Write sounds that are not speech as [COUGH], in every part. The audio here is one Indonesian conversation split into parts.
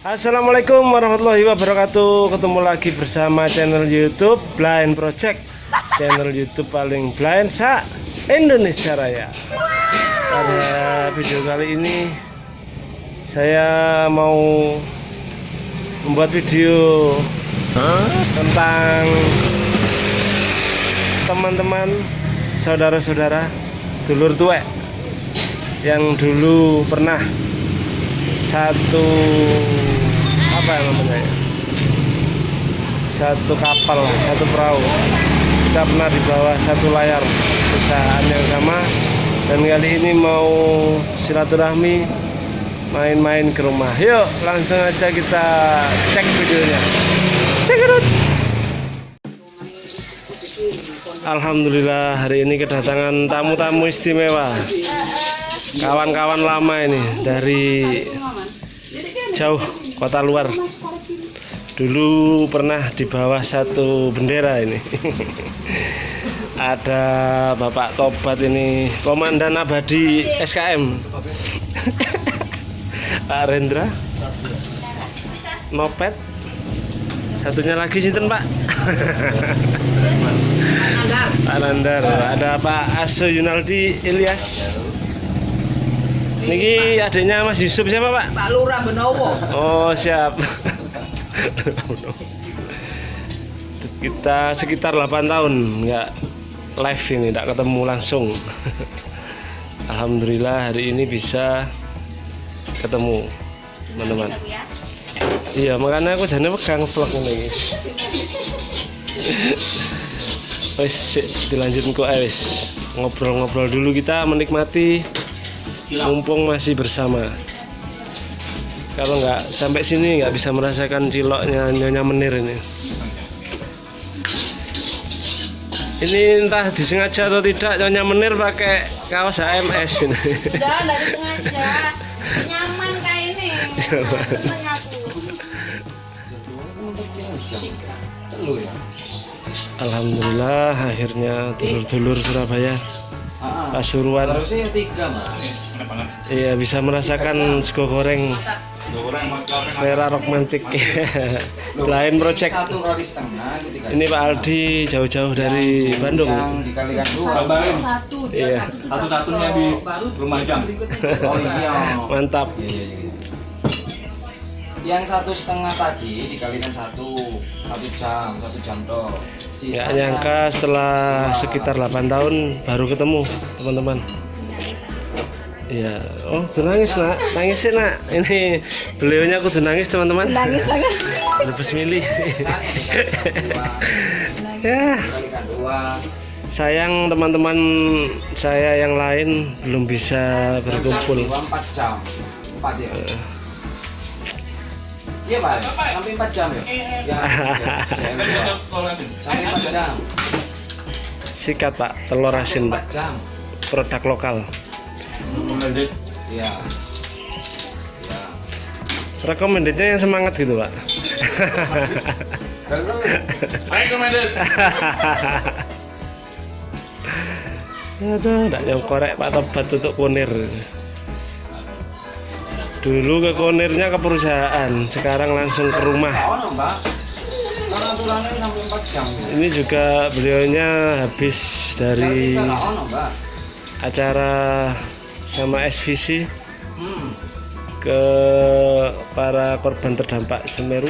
Assalamualaikum warahmatullahi wabarakatuh. Ketemu lagi bersama channel youtube Blind Project. Channel youtube paling blind sa Indonesia Raya. Pada video kali ini Saya mau Membuat video Tentang Teman-teman Saudara-saudara Dulur tuwek Yang dulu pernah satu apa ya namanya ya? satu kapal satu perahu. Kita pernah di bawah satu layar perusahaan yang sama. Dan kali ini mau silaturahmi main-main ke rumah. Yuk langsung aja kita cek videonya. Cek it out. Alhamdulillah hari ini kedatangan tamu-tamu istimewa. Kawan-kawan lama ini dari jauh kota luar. Dulu pernah di bawah satu bendera ini. [LAUGHS] Ada Bapak Tobat ini Komandan Abadi SKM [LAUGHS] Pak Rendra. Nopet satunya lagi sinten Pak? Pak Nandar. Ada Pak Aso Yunaldi Ilyas Niki adiknya Mas Yusuf siapa Pak? Pak Lurah Benowo. Oh siap. Kita sekitar 8 tahun nggak live ini, nggak ketemu langsung. Alhamdulillah hari ini bisa ketemu teman-teman. Iya makanya aku jadi pegang vlog ini. Wes dilanjutin kok eh, wes ngobrol-ngobrol dulu kita menikmati mumpung masih bersama. Kalau nggak sampai sini nggak bisa merasakan ciloknya nyonya menir ini. Ini entah disengaja atau tidak nyonya menir pakai kaos HMS ini. Jangan dari sengaja [LAUGHS] nyaman kayak ini. Aku. Alhamdulillah akhirnya dulur-dulur Surabaya Pasuruan Harusnya yang tiga mas. iya bisa merasakan sego goreng Vera romantik [LAUGHS] lain project ini Pak Aldi jauh-jauh dari Bandung dikalikan dua. Iya. satu. satu-satunya di. Oh iya. [LAUGHS] mantap iya, iya. Yang satu setengah tadi dikalikan satu satu jam satu jam toh. Nggak nyangka setelah sekitar 8 tahun baru ketemu teman-teman. Iya, oh tuh nangis nak, nangis sih nak. Ini beliaunya aku tuh nangis teman-teman. Nangis lagi. Lebih milih. Ya, sayang teman-teman saya yang lain belum bisa berkumpul. Dua, empat jam. Empat ya. Iya pak. Sampai empat jam ya. Ya. ya, Sampai empat jam. Sikat pak, telur asin Empat pak, jam. produk lokal. Iya. Iya. Recommendednya yang semangat gitu pak. Recommended. Aduh, nggak yang korek Pak Tobat tutup kunir. Dulu ke kunirnya ke perusahaan, sekarang langsung ke rumah. Ini juga beliaunya habis dari acara sama SVC ke para korban terdampak Semeru,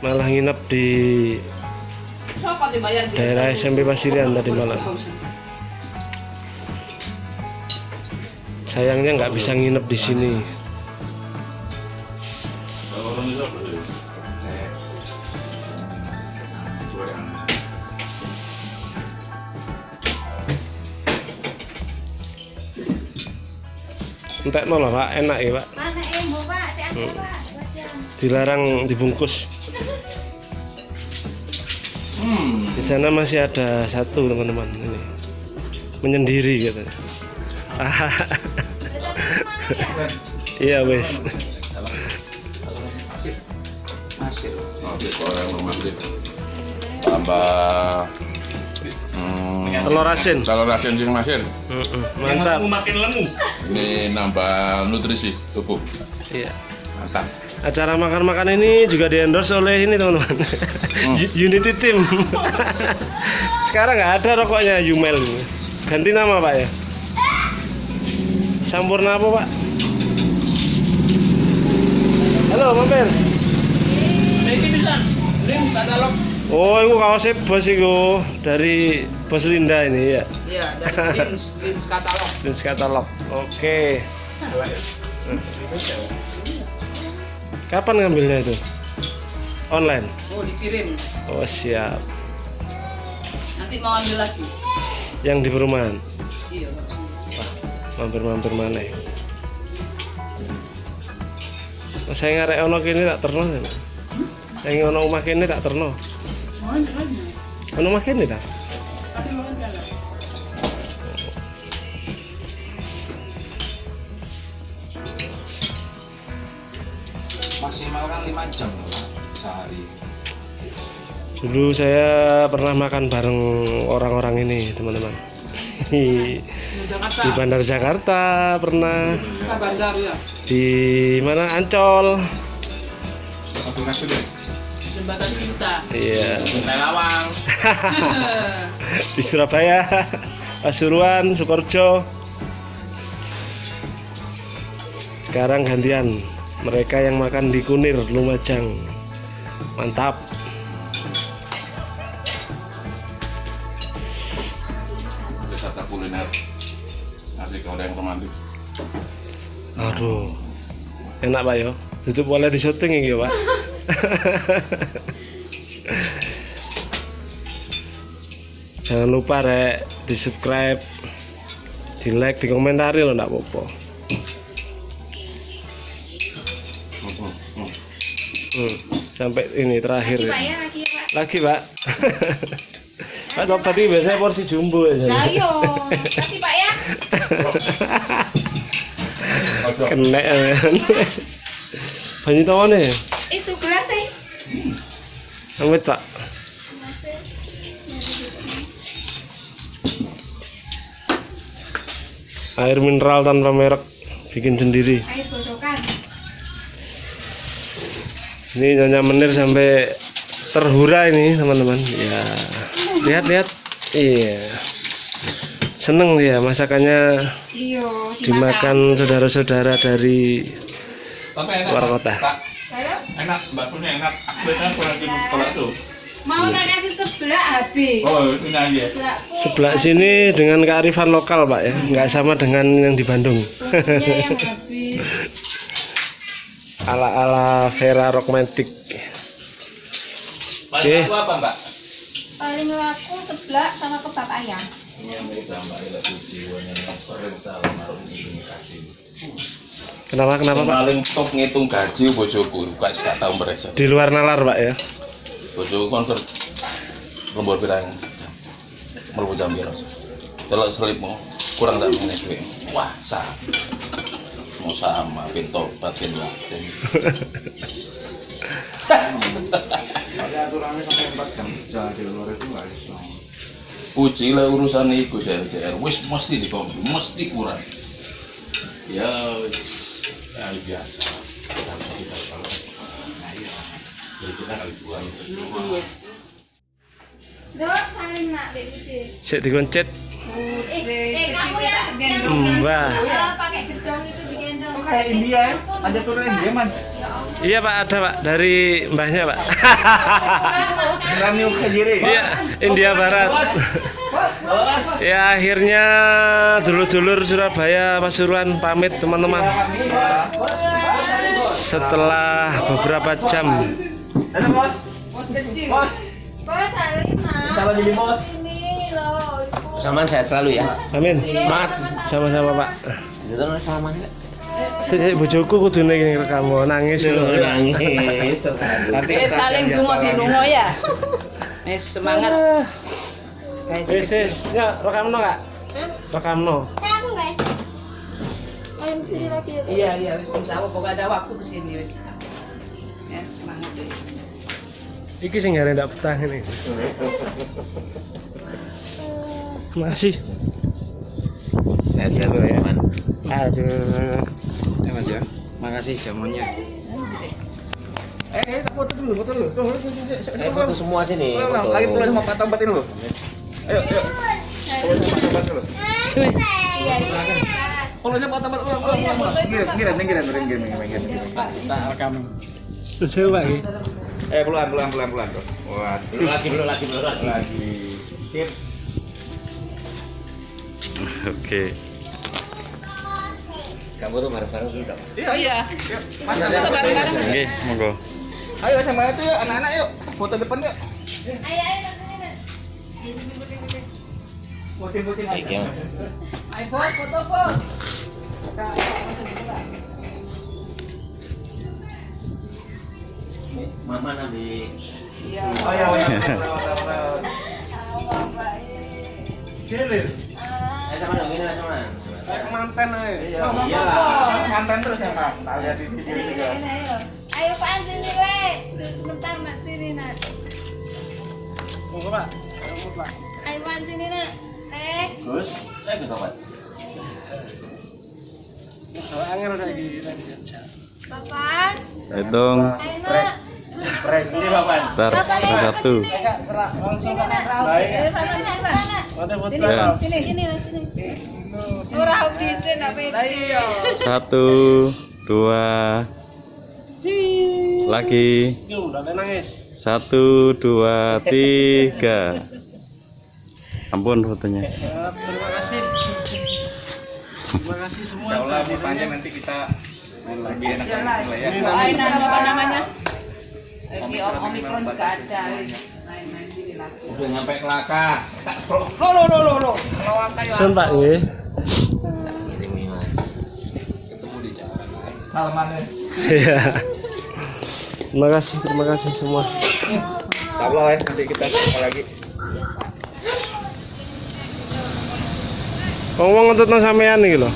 malah nginep di daerah SMP Pasirian tadi malam. Sayangnya nggak bisa nginep di sini. Entek lah pak, enak ya pak. Hmm. Dilarang dibungkus. Hmm. Di sana masih ada satu teman-teman ini menyendiri gitu. Iya wes. Masih. Kalau yang. Tambah hmm, Telur asin. telur asin sing masir. Mm-mm, Mantap. Ini nambah nutrisi tubuh. Iya. Mantap. Acara makan-makan ini juga di-endorse oleh ini teman-teman. U- [LAUGHS] Unity Team. [LAUGHS] Sekarang nggak ada rokoknya Yumel. Ganti nama Pak ya. Sampurna apa Pak? Halo mampir. Ini bisa. Ini katalog. Oh, itu kaosnya bos itu dari bos Linda ini ya. Iya, dari lins, lins katalog. Lens katalog. Oke. Kapan ngambilnya itu? Online. Oh, dikirim. Oh siap. Nanti mau ambil lagi. Yang di perumahan. Iya. Mampir-mampir mana? Oh, saya ngarek ono kene tak terno. ya. Saya ono omah kene tak terno. Ono omah kene ta? Tapi mau ambil lagi. Maksimal kan 5 jam sehari. Dulu saya pernah makan bareng orang-orang ini, teman-teman. Di di Bandar Jakarta pernah ya. di mana Ancol. Jembatan Cinta. Iya. [LAUGHS] Di Surabaya, Pasuruan, Sukoharjo. Sekarang gantian, mereka yang makan di Kunir, Lumajang. Mantap. Kuliner. Ada yang romantis. Aduh. Enak Pak yo. Tutup boleh di syuting ya Pak. [LAUGHS] Jangan lupa rek di subscribe, di like, di komentari loh ndak apa-apa. Hmm, hmm. Hmm, sampai ini terakhir Lagi ya. Pak ya, lagi ya Pak. Lagi Pak. [LAUGHS] Pak tobat ini biasanya porsi jumbo ya. Lah yo, kasih Pak ya. [LAUGHS] Kena ya. Banyak tahu nih. Itu gelas sih. Amit Pak. Air mineral tanpa merek bikin sendiri. Air bodokan. Ini Nyonya Menir sampai terhura ini teman-teman. Ya, lihat lihat. Iya. Seneng dia masakannya Iya, dimakan saudara-saudara dari. Luar kota. Pak, Halo? enak. Baksonya enak. Biasanya kurang gitu kalau itu. Mau tak kasih sebelah habis. Oh, itu aja. Sebelah sini dengan kearifan lokal pak ya, nggak sama dengan yang di Bandung. Bumbunya yang [LAUGHS] habis. ala ala Vera romantic. Paling aku apa, Mbak? Paling laku sebelah sama kebab ayam. Yang kita Mbak Ila jiwanya yang sering salah kasih. Kenapa kenapa pak? paling top ngitung gaji bojoku, gak gak tahu mereka. Di luar nalar pak ya. Bojoku konser lembur pirang mlebu jam piro. Delok selipmu kurang tak menit duit. Wah, sah. Mau sama pintu batin batin. [LAUGHS] Soalnya aturannya sampai 4 jam kerja di luar itu nggak bisa. Puji lah urusan iku JR. Wis mesti dikompi, mesti kurang. Ya wis. Ya biasa. Kita kita kalau nah iya. Jadi kita kali dua. Dok, saling nak dek dikoncet. Eh, eh kamu yang yang Mbah. Ya, pakai gedong itu digendong. Kayak India ya, ada turun India man. Iya pak ada pak dari mbahnya pak. Ramiu Khajiri. Iya India Barat. Ya akhirnya dulur-dulur Surabaya Pasuruan pamit teman-teman. Setelah beberapa jam Ada bos. Bos kecil. Bos. Bos saling nak. Salam jadi bos. Ini loh. Saman sehat selalu ya. Amin Semangat Sama-sama pak Itu salaman ya. Sik bojoku kudu ning rekamu nangis lho. Nangis. Tapi [LAUGHS] saling dungo di lungo ya. Eh semangat. Ah. Wis wis, ya rekamno Kak. Rekamno. Aku guys. Main sini lagi ya. Iya iya wis insya Allah pokoknya ada waktu ke sini wis. Ya semangat ya. Iki sing ngare ndak betah ini. Masih. Sehat selalu ya man. Aduh. Ya mas ya. Makasih jamunya. Eh, eh, foto dulu, foto dulu. Tuh, tuh, tuh, tuh. Eh, foto semua sini. Foto. Lagi tulis sama Pak Tombat ini loh. Ayo, ayo. Sama Pak Tombat dulu. Fotonya Pak Tombat ulang, ulang, ulang. Kita rekam. Coba iki. Eh, pelan, pelan, pelan, pelan. tuh. Wah, Belum lagi, belum lagi, belum lagi. lagi. Sip. Kamu tuh bareng-bareng dulu tak? Iya, Iya. Mas, Foto bareng-bareng. Oke, monggo. Ayo sama itu yuk, anak-anak yuk. Foto depan yuk. Ayo ayo Baik ya. Ayo bos, foto bos. Mama nanti. Iya. Oh iya, iya. Cilir. Eh, sama dong, ini sama. Kayak mantan aja. Iya. Apa? Mantan terus ya, Pak. Tak lihat di video Ini, juga. ayo. Ayo Pak sini le. Tuh, Sebentar nak sini nak. Monggo, Pak. Monggo, Pak. Ayo Pak sini nak. Eh. Gus, eh Gus. Oh, angel saiki lagi jajak. Bapak. Hitung. Ayo nak. Ini Bapak. Tar, Bapak, satu. Langsung. Baik. Sini. Sini, sini, sini, lah, sini. Ora disin apa itu? Satu, dua, lagi. Satu, dua, tiga. Ampun fotonya. terima kasih terima kasih semua Insya Allah panjang nanti kita lebih enak Iya lagi lah ya. Lain apa namanya? Lagi om omikron juga ada. wis. Main-main sini lah. Udah nyampe kelaka. Lo lo lo lo lo. Kalau angkai Sun Pak nggih. Tak kirimi mas. Ketemu di jalan. Salamannya. Iya. Terima kasih, terima kasih semua. Allah ya, nanti kita ketemu lagi. Ngomong untuk nang sampean iki lho.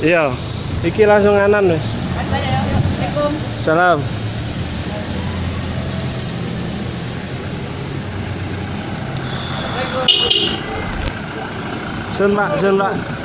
Iya. Iki langsung anan wis. Assalamualaikum. Salam. Sun Pak, sun Pak.